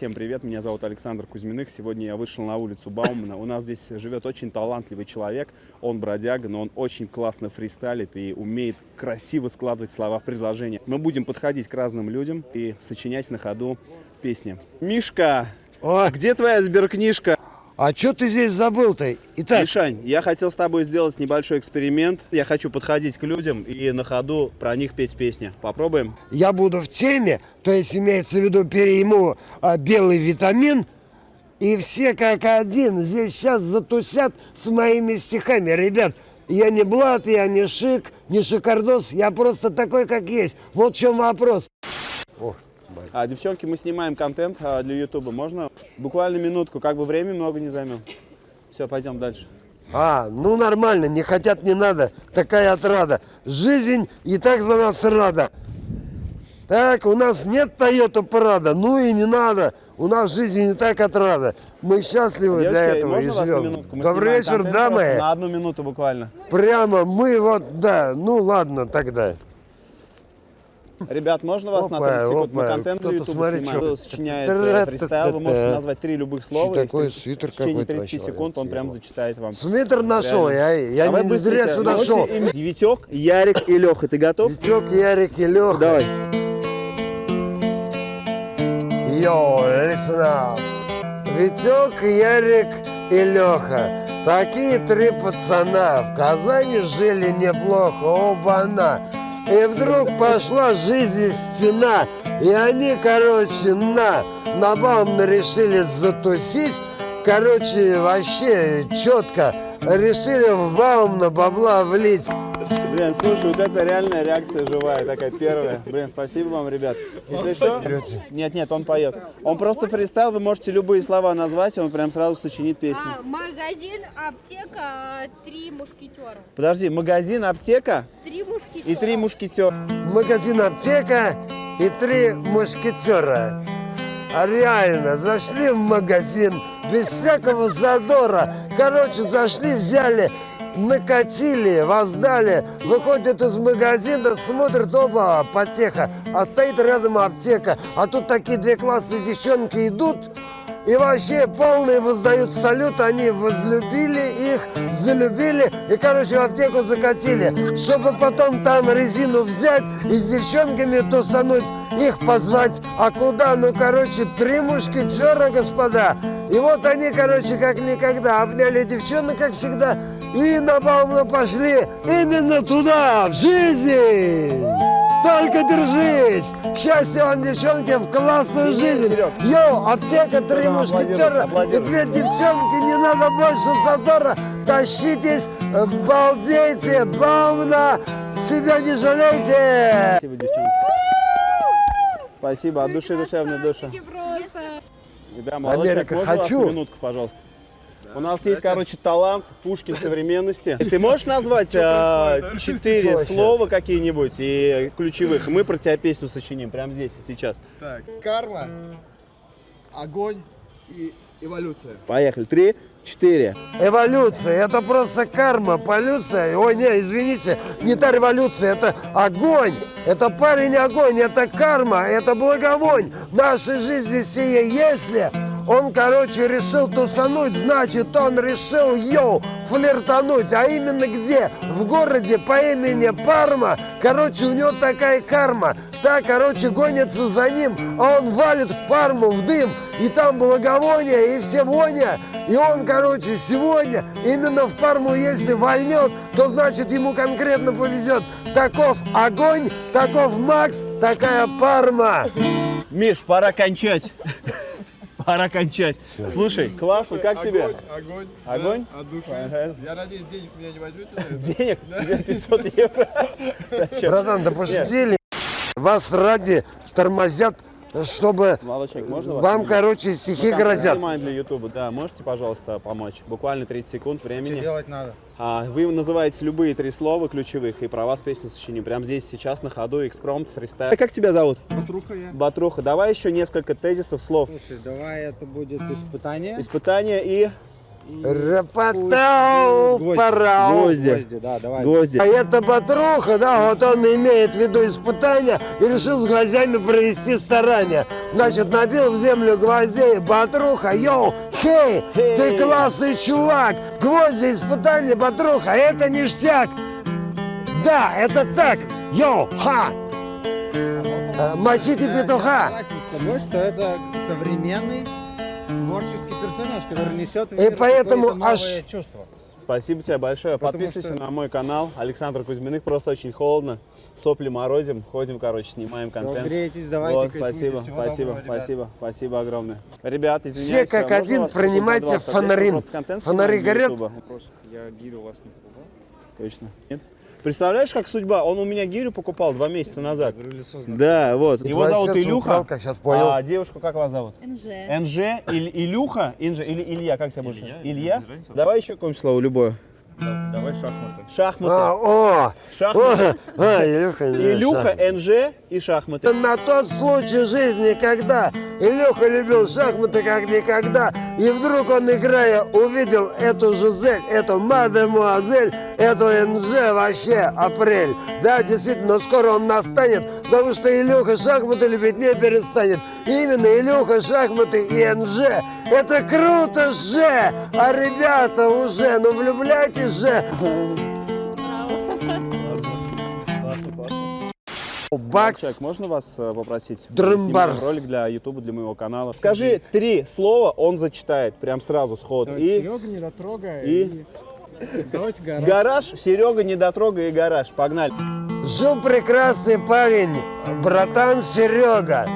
Всем привет, меня зовут Александр Кузьминых. Сегодня я вышел на улицу Баумана. У нас здесь живет очень талантливый человек. Он бродяга, но он очень классно фристайлит и умеет красиво складывать слова в предложения. Мы будем подходить к разным людям и сочинять на ходу песни. Мишка, О, где твоя сберкнижка? А что ты здесь забыл-то? Итак, Мишань, я хотел с тобой сделать небольшой эксперимент. Я хочу подходить к людям и на ходу про них петь песни. Попробуем? я буду в теме, то есть имеется в виду перейму а, белый витамин, и все как один здесь сейчас затусят с моими стихами. Ребят, я не блат, я не шик, не шикардос, я просто такой, как есть. Вот в чем вопрос. О. А, девчонки, мы снимаем контент а, для Ютуба. Можно буквально минутку, как бы времени много не займем. Все, пойдем дальше. А, ну нормально, не хотят, не надо. Такая отрада. Жизнь и так за нас рада. Так, у нас нет Toyota Prado, ну и не надо. У нас жизнь и так отрада. Мы счастливы Девочки, для этого и можно вас на живем. минутку? Мы Добрый вечер, дамы. На одну минуту буквально. Прямо мы вот, да, ну ладно тогда. Ребят, можно вас на Опа, 30 секунд? Мы контент кто-то Ютуба смотри, снимаем. сочиняет э, фристайл, вы можете назвать три любых слова. Что такое свитер В течение какой-то 30 вообще секунд он прям зачитает вам. Свитер нашел, я, я Давай не зря сюда шел. Витек, Ярик и Леха, ты готов? Витек, Ярик и Леха. Давай. Йоу, up. Витек, Ярик и Леха. Такие три пацана в Казани жили неплохо, оба-на. И вдруг пошла жизнь стена, и они, короче, на, на Баумна решили затусить. Короче, вообще четко решили в Баумна бабла влить. Блин, слушай, вот это реальная реакция живая, такая первая. Блин, спасибо вам, ребят. Если что... Нет, нет, он поет. Он просто фристайл, вы можете любые слова назвать, и он прям сразу сочинит песню. А, магазин, аптека, три мушкетера. Подожди, магазин, аптека Три мушкетера. и три мушкетера. магазин аптека и три мушкетера. А реально, зашли в магазин без всякого задора. Короче, зашли, взяли, накатили, воздали. Выходят из магазина, смотрят, оба, потеха. А стоит рядом аптека. А тут такие две классные девчонки идут. И вообще полные воздают салют, они возлюбили их, залюбили и, короче, в аптеку закатили, чтобы потом там резину взять и с девчонками тусануть, их позвать. А куда? Ну, короче, три мушкетера, господа. И вот они, короче, как никогда обняли девчонок, как всегда, и на Баумна пошли именно туда, в жизнь. Только держись! Счастья вам, девчонки, в классную жизнь! Серег. Йоу, аптека, три Прямо мушкетера две девчонки, не надо больше задора! Тащитесь, э, балдейте, баумна, себя не жалейте! Спасибо, девчонки. Спасибо, от души душевной души. Да, молодой человек, Америка, хочу. минутку, пожалуйста? У нас есть, короче, талант Пушкин современности. Ты можешь назвать а, четыре слова какие-нибудь и ключевых? Мы про тебя песню сочиним прямо здесь и сейчас. Так, карма, огонь и эволюция. Поехали. Три, четыре. Эволюция, это просто карма, полюция. Ой, не, извините, не та революция, это огонь. Это парень огонь, это карма, это благовонь. В нашей жизни сие, если он, короче, решил тусануть, значит, он решил, йоу, флиртануть. А именно где? В городе по имени Парма. Короче, у него такая карма. Та, короче, гонится за ним, а он валит в Парму, в дым. И там благовоние, и все воня. И он, короче, сегодня именно в Парму, если вольнет, то значит ему конкретно повезет. Таков огонь, таков Макс, такая Парма. Миш, пора кончать. Пора кончать. Слушай, классно, как тебе? Огонь. Огонь? да, от души. Ага. Я надеюсь, денег с меня не возьмете. Денег себе 500 евро. Братан, да пошутили. Вас ради тормозят, чтобы Молодой человек, можно вас? вам, короче, стихи Мы грозят. для Ютуба, да. Можете, пожалуйста, помочь? Буквально 30 секунд Что времени. делать надо? А, вы называете любые три слова ключевых, и про вас песню сочиним. Прямо здесь, сейчас, на ходу, экспромт, фристайл. Как тебя зовут? Патруха я. Батруха, давай еще несколько тезисов, слов. Слушай, давай это будет испытание. Испытание и... Рапатау, парау. Гвозди. да, давай. Гвозди. А это Батруха, да, вот он имеет в виду испытания и решил с гвоздями провести старания. Значит, набил в землю гвоздей, Батруха, йоу, хей, ты классный чувак, гвозди, испытания, Батруха, это ништяк. Да, это так, йоу, ха. Э, Мочите петуха. Согласен с тобой, что это современный творческий персонаж, который несет в И поэтому аж- чувство. Спасибо тебе большое. Потому Подписывайся что- на мой канал. Александр Кузьминых. Просто очень холодно. Сопли морозим. Ходим, короче, снимаем контент. грейтесь, давайте Вот, спасибо, Всего спасибо, доброго, ребят. спасибо, спасибо огромное. Ребят, извиняюсь. как а можно один принимайте 20? фонари. Горят? Я гиду вас не пугал. Точно. Нет? Представляешь, как судьба? Он у меня гирю покупал два месяца назад. Да, вот. Его зовут Илюха. украл, как сейчас понял. А девушку как вас зовут? НЖ. НЖ, Иль- Илюха, Инжа, или Илья, как тебя больше? Илья? Давай еще какое-нибудь слово, любое. Давай шахматы. Шахматы. А, о, Шахматы. о, а, Илюха, не Илюха, шахматы. НЖ и шахматы. На тот случай жизни, когда Илюха любил шахматы как никогда, и вдруг он, играя, увидел эту Жизель, эту мадемуазель, эту НЖ вообще апрель. Да, действительно, но скоро он настанет, потому что Илюха шахматы любить не перестанет. Именно Илюха, шахматы и НЖ. Это круто же! А ребята уже, ну влюбляйтесь же! Бакс. Человек, можно вас э, попросить? Дрымбарс. Ролик для Ютуба, для моего канала. Скажи три слова, он зачитает, прям сразу, сход. И Серега, не дотрогай. и- Давайте гараж. гараж, Серега, недотрога и гараж. Погнали. Жил прекрасный парень, братан Серега.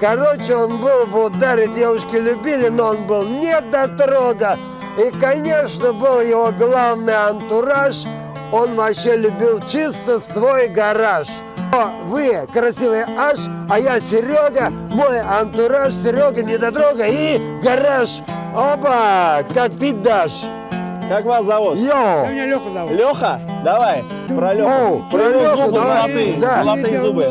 Короче, он был в ударе, девушки любили, но он был не дотрога. И, конечно, был его главный антураж. Он вообще любил чисто свой гараж. О, Вы красивый аж, а я Серега, мой антураж, Серега, недотрога и гараж. Оба, как ты дашь. Как вас зовут? Йоу! Меня Леха зовут. Леха? Давай, про Леху. Оу, Про Леху зубы давай. золотые, Да. золотые зубы.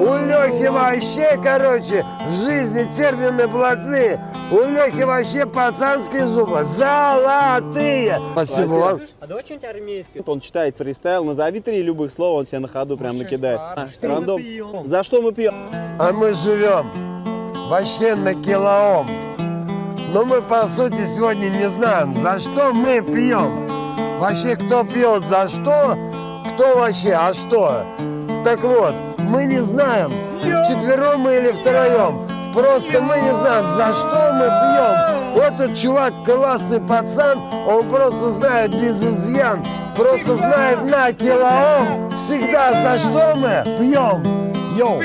У Лехи вообще, короче, в жизни термины блатные. У Лехи вообще пацанские зубы золотые. Спасибо Спасибо. вам. А давай что-нибудь армейское. Он читает фристайл, назови три любых слова, он себе на ходу прям накидает. А, Что мы рандом. пьем? За что мы пьем? А мы живем вообще на килоом. Но мы, по сути, сегодня не знаем, за что мы пьем. Вообще, кто пьет за что, кто вообще, а что. Так вот, мы не знаем, четвером мы или втроем. Просто мы не знаем, за что мы пьем. Этот чувак классный пацан, он просто знает без изъян. Просто знает на килоом всегда, за что мы пьем. Йоу.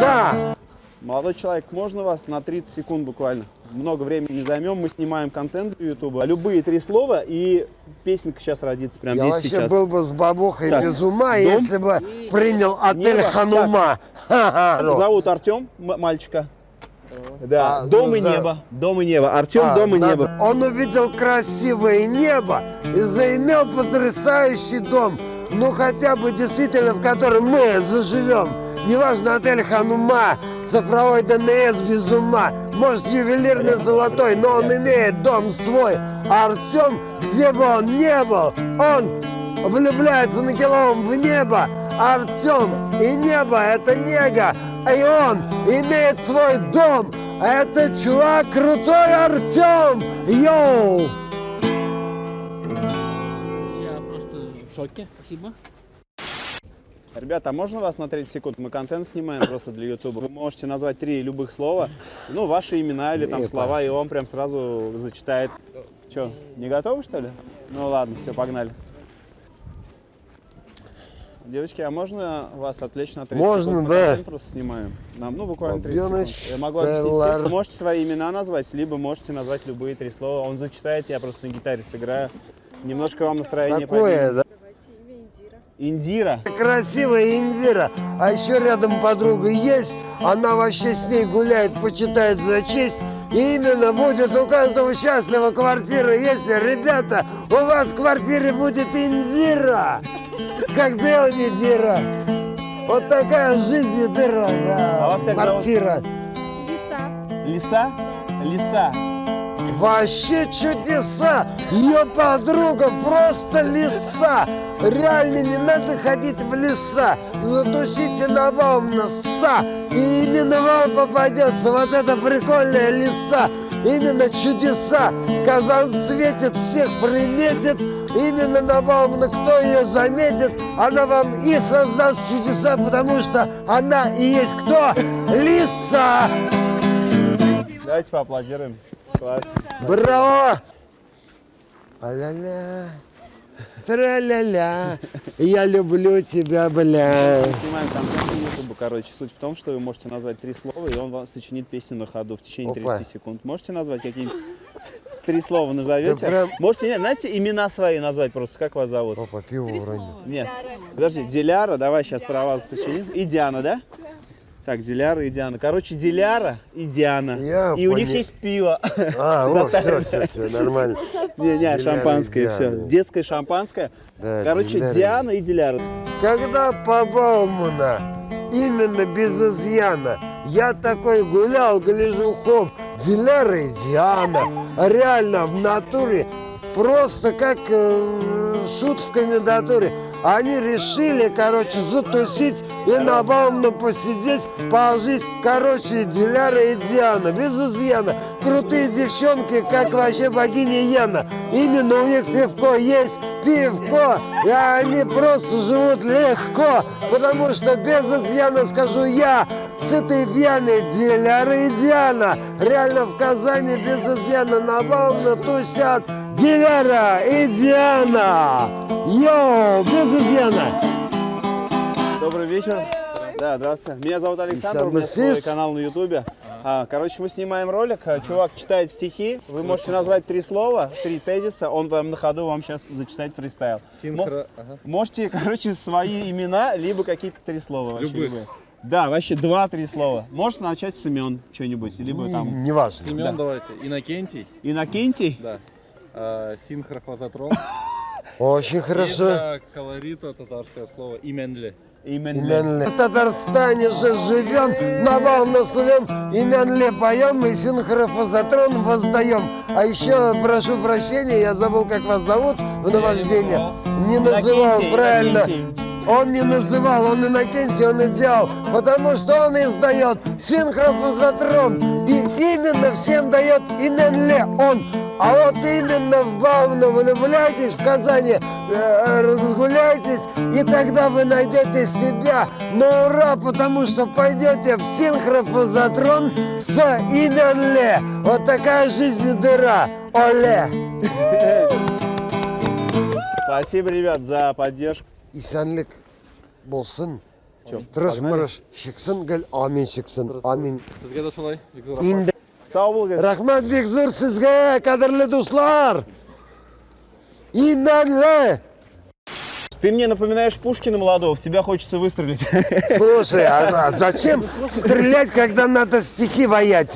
Да. Молодой человек, можно вас на 30 секунд буквально? Много времени не займем, мы снимаем контент для Ютуба. Любые три слова и песенка сейчас родится прямо Я здесь вообще сейчас. был бы с бабухой Так, без ума, дом. если бы принял отель Небо. Ханума. Ха-ха. Зовут Артем, мальчика. Да, А, дом ну, и за- небо. Дом и небо. Артем, А, дом и надо. небо. Он увидел красивое небо и заимел потрясающий дом. Ну хотя бы действительно, в котором мы заживем. Неважно, отель Ханума, цифровой ДНС без ума, может ювелирный золотой, но он имеет дом свой. А Артем, где бы он не был, он влюбляется на килом в небо. Артем и небо – это нега, и он имеет свой дом. Это чувак крутой Артем. Йоу! Я просто в шоке. Спасибо. Ребята, а можно вас на 30 секунд? Мы контент снимаем просто для Ютуба. Вы можете назвать три любых слова, ну, ваши имена или там слова, и он прям сразу зачитает. Че, не готовы, что ли? Ну ладно, все, погнали. Девочки, а можно вас отвлечь на 30 Можно, секунд? Мы да. просто снимаем. Нам, ну, буквально 30 Албёныч, секунд. Я могу объяснить. Вы можете свои имена назвать, либо можете назвать любые три слова. Он зачитает, я просто на гитаре сыграю. Немножко вам настроение Такое, да? Индира. Красивая Индира. А еще рядом подруга есть. Она вообще с ней гуляет, почитает за честь. И именно будет у каждого счастлива квартира, если, ребята, у вас в квартире будет Индира. Как Белни Дира. Вот такая жизнь дыра, да. А вас как зовут? Квартира. Лиса. Лиса? Лиса. Вообще чудеса! Ее подруга просто лиса! Реально не надо ходить в леса, затусите на вам носа, и именно вам попадется вот эта прикольная лиса. Именно чудеса. Казан светит, всех приметит. Именно на вам, кто ее заметит, она вам и создаст чудеса, потому что она и есть кто? Лиса! Давайте поаплодируем. Классно. Браво! А-ля-ля. Тра-ля-ля. Я люблю тебя, бля. Снимаем контент на YouTube, короче. Суть в том, что вы можете назвать три слова, и он вам сочинит песню на ходу в течение Опа. 30 секунд. Можете назвать какие-нибудь три слова назовете? Прям- Можете, нет, знаете, имена свои назвать просто, как вас зовут? Опа, пиво уронил. Нет, подожди, Диляра, давай сейчас про вас сочиним. И Диана, да? Так, Диляра и Диана. Короче, Диляра и Диана. Я и у них есть пиво. А, о, все, все, все, нормально. Не, не, шампанское, все. Детское шампанское. Да, Короче, Диляра Диана и Диляра. Когда по Баумана, именно без изъяна, я такой гулял, гляжу, хоп, Диляра и Диана, реально в натуре, просто как э, шут в комендатуре. Они решили, короче, затусить и на Баумна посидеть, пожить. Короче, Диляра и Диана, без изъяна. Крутые девчонки, как вообще богиня Яна. Именно у них пивко есть, пивко. И они просто живут легко, потому что без изъяна, скажу я, с этой Вьяной Диляра и Диана. Реально в Казани без изъяна на Баумна тусят. Диляра и Диана! Йоу, без изъяна! Добрый вечер. Да, здравствуйте. Меня зовут Александр, у меня свой канал на Ютубе. А, короче, мы снимаем ролик. А, Чувак читает стихи. Вы можете назвать три слова, три тезиса. Он вам на ходу вам сейчас зачитает фристайл. Мо- Можете, короче, свои имена, либо какие-то три слова. вообще любые. Да, вообще два-три слова. Можете начать с имен что-нибудь, либо там Неважно. Семен давайте. Иннокентий, Иннокентий. да. Синхрофазотрон. Очень И хорошо. для колорита татарское слово именли. Именли. В Татарстане же живем, на вам наслем, именли поем и синхрофазотрон воздаем. А еще, прошу прощения, я забыл, как вас зовут в наваждение. Не называл, правильно. Он не называл, он Иннокентий, он и делал, потому что он издает синхрофазотрон. И именно всем дает именле он. А вот именно в Баумна влюбляйтесь в Казани, э, разгуляйтесь, и тогда вы найдете себя на ура, потому что пойдете в синхрофазотрон с именле. Вот такая жизнь дыра. Оле! Спасибо, ребят, за поддержку. İsenlik bolsun Чё, Тырыш погнали? мырыш шықсын гіл амин шықсын амин Сізге де солай, Виктор Рахман. Sağ ol, Bulgar. рахмат бекзур сізге қадірлі достар именлі Ты мне напоминаешь Пушкина молодого, в тебя хочется выстрелить. слушай а, а зачем стрелять когда надо стихи воять